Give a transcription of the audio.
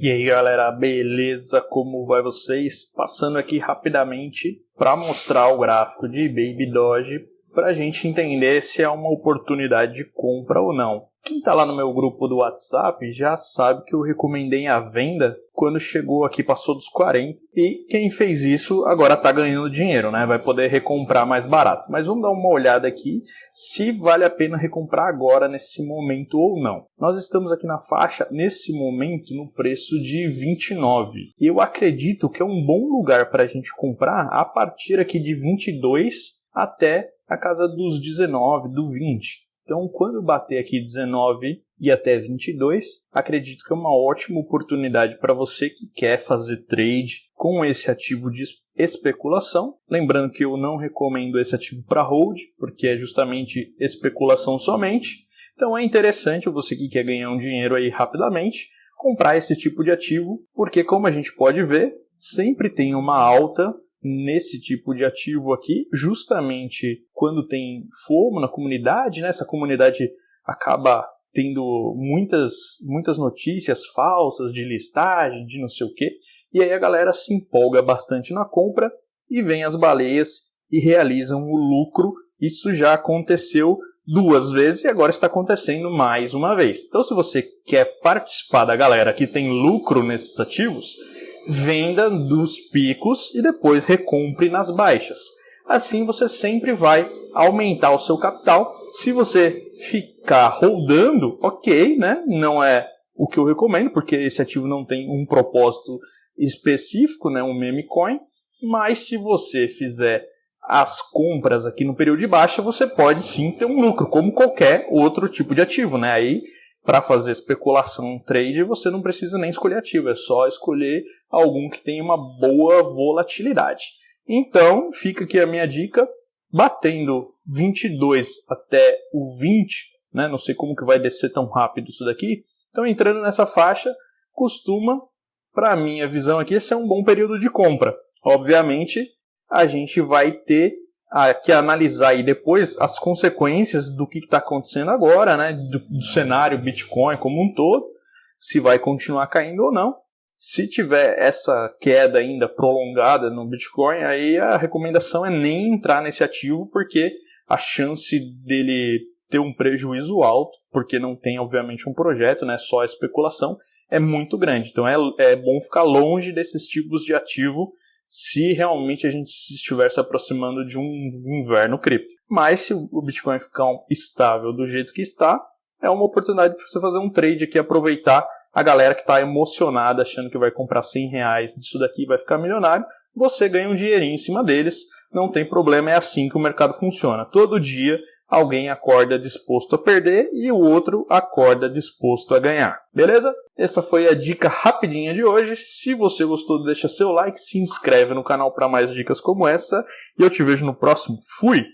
E aí galera, beleza? Como vai vocês? Passando aqui rapidamente para mostrar o gráfico de Baby Doge para a gente entender se é uma oportunidade de compra ou não. Quem está lá no meu grupo do WhatsApp já sabe que eu recomendei a venda quando chegou aqui, passou dos 40. E quem fez isso agora está ganhando dinheiro, né? Vai poder recomprar mais barato. Mas vamos dar uma olhada aqui se vale a pena recomprar agora, nesse momento ou não. Nós estamos aqui na faixa, nesse momento, no preço de 29. E eu acredito que é um bom lugar para a gente comprar a partir aqui de 22 até a casa dos 19, do 20. Então, quando bater aqui 19 e até 22, acredito que é uma ótima oportunidade para você que quer fazer trade com esse ativo de especulação. Lembrando que eu não recomendo esse ativo para hold, porque é justamente especulação somente. Então é interessante você que quer ganhar um dinheiro aí rapidamente comprar esse tipo de ativo, porque como a gente pode ver, sempre tem uma alta nesse tipo de ativo aqui, justamente quando tem fomo na comunidade, né? essa comunidade acaba tendo muitas, muitas notícias falsas de listagem, de não sei o que, e aí a galera se empolga bastante na compra e vem as baleias e realizam o lucro. Isso já aconteceu duas vezes e agora está acontecendo mais uma vez. Então, se você quer participar da galera que tem lucro nesses ativos, venda dos picos e depois recompre nas baixas. Assim você sempre vai aumentar o seu capital. Se você ficar rodando, ok, né? Não é o que eu recomendo, porque esse ativo não tem um propósito específico, né? Um meme coin. Mas se você fizer as compras aqui no período de baixa, você pode sim ter um lucro, como qualquer outro tipo de ativo, né? Aí para fazer especulação trade, você não precisa nem escolher ativo, é só escolher algum que tenha uma boa volatilidade. Então, fica aqui a minha dica, batendo 22 até o 20, né, não sei como que vai descer tão rápido isso daqui, então entrando nessa faixa, costuma, para minha visão aqui, ser um bom período de compra. Obviamente, a gente vai ter que analisar aí depois as consequências do que está acontecendo agora, né, do, do, cenário Bitcoin como um todo, se vai continuar caindo ou não. Se tiver essa queda ainda prolongada no Bitcoin, aí a recomendação é nem entrar nesse ativo, porque a chance dele ter um prejuízo alto, porque não tem obviamente um projeto, né, só especulação, é muito grande. Então é, é bom ficar longe desses tipos de ativo se realmente a gente estiver se aproximando de um inverno cripto. Mas se o Bitcoin ficar estável do jeito que está, é uma oportunidade para você fazer um trade aqui, aproveitar a galera que está emocionada, achando que vai comprar 100 reais disso daqui e vai ficar milionário, você ganha um dinheirinho em cima deles, não tem problema, é assim que o mercado funciona. Todo dia alguém acorda disposto a perder e o outro acorda disposto a ganhar. Beleza? Essa foi a dica rapidinha de hoje. Se você gostou, deixa seu like, se inscreve no canal para mais dicas como essa e eu te vejo no próximo. Fui!